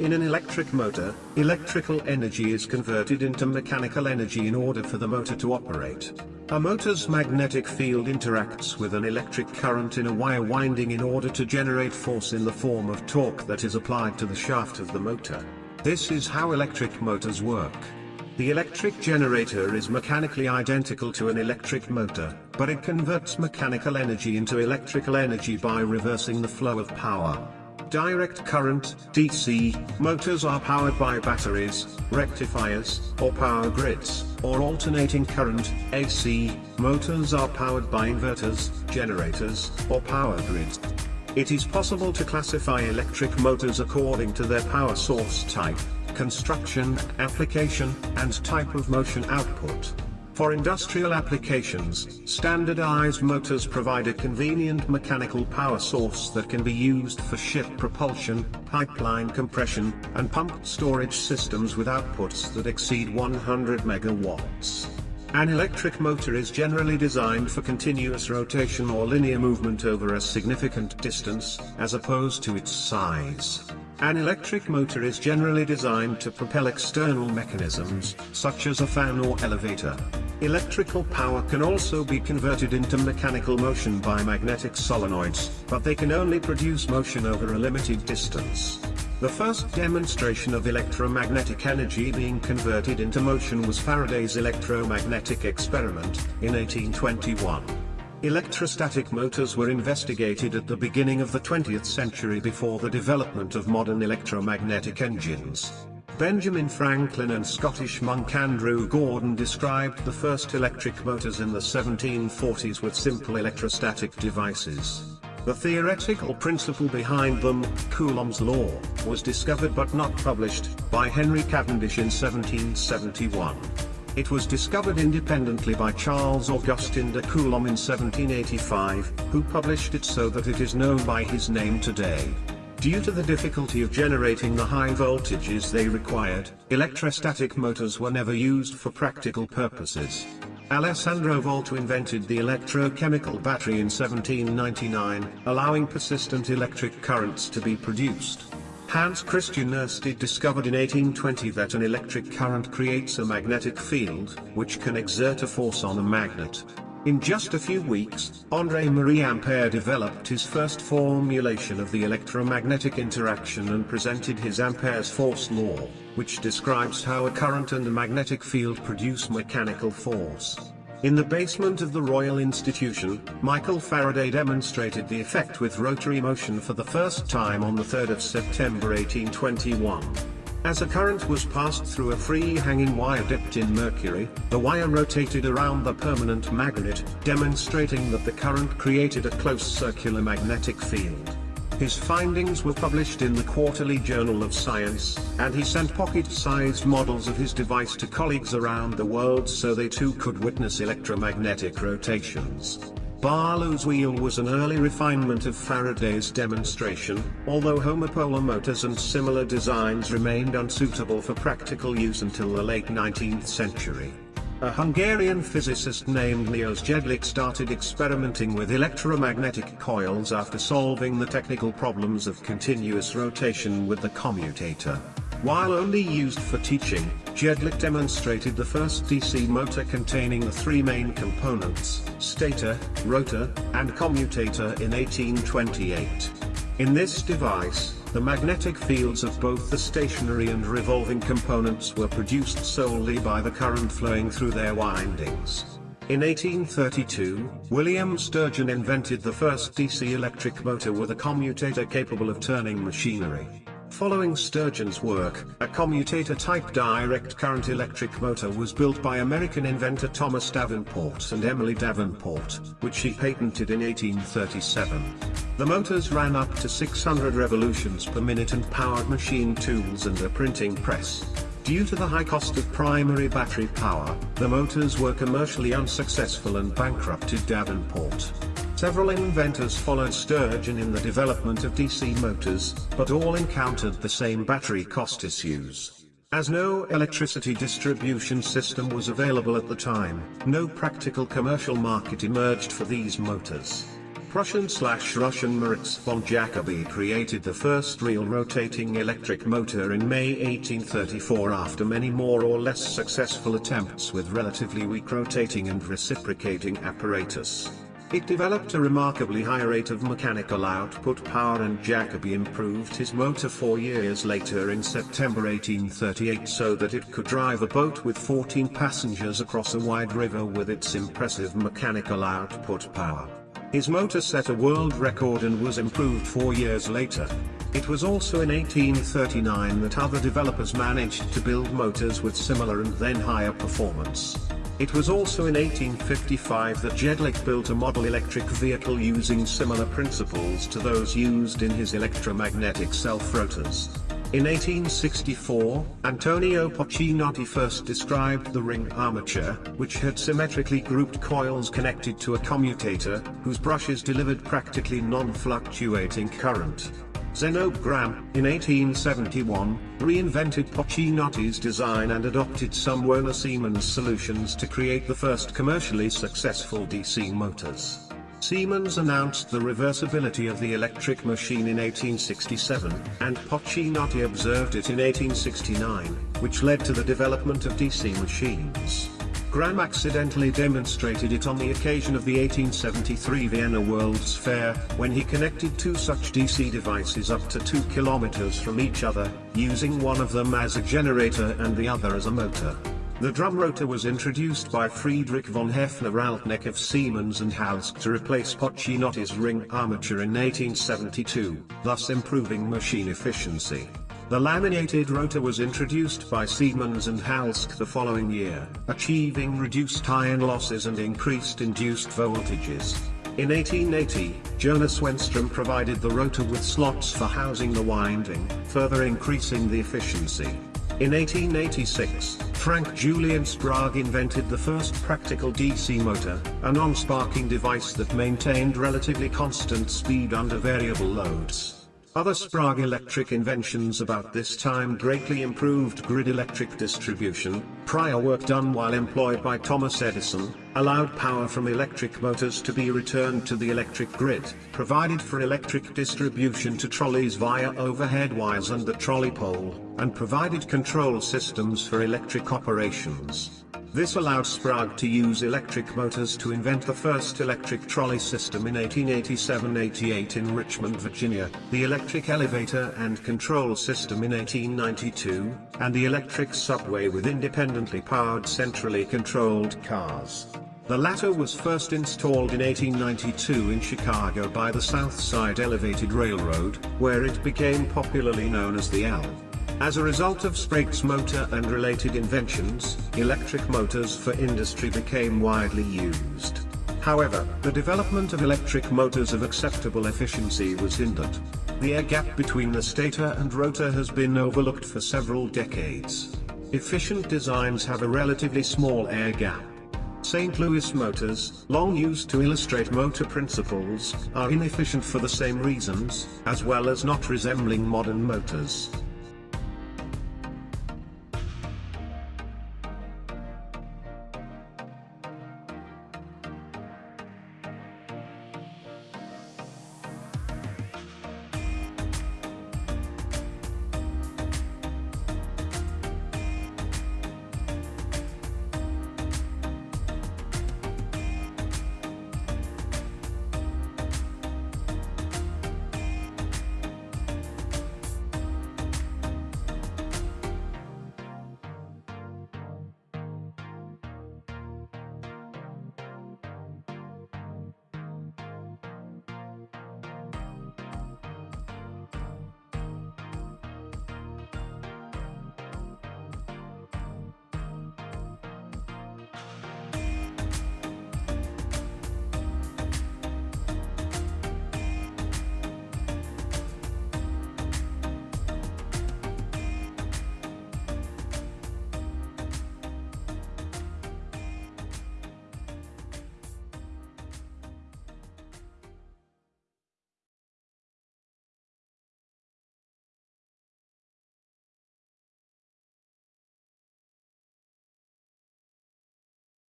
In an electric motor, electrical energy is converted into mechanical energy in order for the motor to operate. A motor's magnetic field interacts with an electric current in a wire winding in order to generate force in the form of torque that is applied to the shaft of the motor. This is how electric motors work. The electric generator is mechanically identical to an electric motor, but it converts mechanical energy into electrical energy by reversing the flow of power. Direct current, DC, motors are powered by batteries, rectifiers, or power grids, or alternating current, AC, motors are powered by inverters, generators, or power grids. It is possible to classify electric motors according to their power source type, construction, application, and type of motion output. For industrial applications, standardized motors provide a convenient mechanical power source that can be used for ship propulsion, pipeline compression, and pump storage systems with outputs that exceed 100 megawatts. An electric motor is generally designed for continuous rotation or linear movement over a significant distance, as opposed to its size. An electric motor is generally designed to propel external mechanisms, such as a fan or elevator. Electrical power can also be converted into mechanical motion by magnetic solenoids, but they can only produce motion over a limited distance. The first demonstration of electromagnetic energy being converted into motion was Faraday's electromagnetic experiment, in 1821. Electrostatic motors were investigated at the beginning of the 20th century before the development of modern electromagnetic engines. Benjamin Franklin and Scottish monk Andrew Gordon described the first electric motors in the 1740s with simple electrostatic devices. The theoretical principle behind them, Coulomb's law, was discovered but not published, by Henry Cavendish in 1771. It was discovered independently by Charles Augustin de Coulomb in 1785, who published it so that it is known by his name today. Due to the difficulty of generating the high voltages they required, electrostatic motors were never used for practical purposes. Alessandro Volta invented the electrochemical battery in 1799, allowing persistent electric currents to be produced. Hans Christian Ørsted discovered in 1820 that an electric current creates a magnetic field, which can exert a force on a magnet. In just a few weeks, André-Marie Ampère developed his first formulation of the electromagnetic interaction and presented his Ampere's force law, which describes how a current and a magnetic field produce mechanical force. In the basement of the Royal Institution, Michael Faraday demonstrated the effect with rotary motion for the first time on the 3rd of September 1821. As a current was passed through a free-hanging wire dipped in mercury, the wire rotated around the permanent magnet, demonstrating that the current created a close circular magnetic field. His findings were published in the Quarterly Journal of Science, and he sent pocket-sized models of his device to colleagues around the world so they too could witness electromagnetic rotations. Barlow's wheel was an early refinement of Faraday's demonstration, although homopolar motors and similar designs remained unsuitable for practical use until the late 19th century. A Hungarian physicist named Milos Jedlik started experimenting with electromagnetic coils after solving the technical problems of continuous rotation with the commutator. While only used for teaching, Jedlik demonstrated the first DC motor containing the three main components, stator, rotor, and commutator in 1828. In this device, the magnetic fields of both the stationary and revolving components were produced solely by the current flowing through their windings. In 1832, William Sturgeon invented the first DC electric motor with a commutator capable of turning machinery. Following Sturgeon's work, a commutator-type direct current electric motor was built by American inventor Thomas Davenport and Emily Davenport, which he patented in 1837. The motors ran up to 600 revolutions per minute and powered machine tools and a printing press. Due to the high cost of primary battery power, the motors were commercially unsuccessful and bankrupted Davenport. Several inventors followed Sturgeon in the development of DC motors, but all encountered the same battery cost issues. As no electricity distribution system was available at the time, no practical commercial market emerged for these motors. Prussian-slash-Russian Moritz von Jacobi created the first real rotating electric motor in May 1834 after many more or less successful attempts with relatively weak rotating and reciprocating apparatus. It developed a remarkably high rate of mechanical output power and Jacobi improved his motor four years later in September 1838 so that it could drive a boat with 14 passengers across a wide river with its impressive mechanical output power. His motor set a world record and was improved four years later. It was also in 1839 that other developers managed to build motors with similar and then higher performance. It was also in 1855 that Jedlik built a model electric vehicle using similar principles to those used in his electromagnetic self-rotors. In 1864, Antonio Pacinotti first described the ring armature, which had symmetrically grouped coils connected to a commutator, whose brushes delivered practically non-fluctuating current. Zenobe Gramme, in 1871, reinvented Pacinotti's design and adopted some Werner Siemens solutions to create the first commercially successful DC motors. Siemens announced the reversibility of the electric machine in 1867, and Pacinotti observed it in 1869, which led to the development of DC machines. Gramme accidentally demonstrated it on the occasion of the 1873 Vienna World's Fair, when he connected two such DC devices up to 2 kilometers from each other, using one of them as a generator and the other as a motor. The drum rotor was introduced by Friedrich von Hefner-Alteneck of Siemens and Halske to replace Pacinotti's ring armature in 1872, thus improving machine efficiency. The laminated rotor was introduced by Siemens and Halske the following year, achieving reduced iron losses and increased induced voltages. In 1880, Jonas Wenström provided the rotor with slots for housing the winding, further increasing the efficiency. In 1886, Frank Julian Sprague invented the first practical DC motor, a non-sparking device that maintained relatively constant speed under variable loads. Other Sprague electric inventions about this time greatly improved grid electric distribution, prior work done while employed by Thomas Edison, allowed power from electric motors to be returned to the electric grid, provided for electric distribution to trolleys via overhead wires and the trolley pole, and provided control systems for electric operations. This allowed Sprague to use electric motors to invent the first electric trolley system in 1887-88 in Richmond, Virginia, the electric elevator and control system in 1892, and the electric subway with independently powered centrally controlled cars. The latter was first installed in 1892 in Chicago by the South Side Elevated Railroad, where it became popularly known as the L. As a result of Sprague's motor and related inventions, electric motors for industry became widely used. However, the development of electric motors of acceptable efficiency was hindered. The air gap between the stator and rotor has been overlooked for several decades. Efficient designs have a relatively small air gap. St. Louis motors, long used to illustrate motor principles, are inefficient for the same reasons, as well as not resembling modern motors.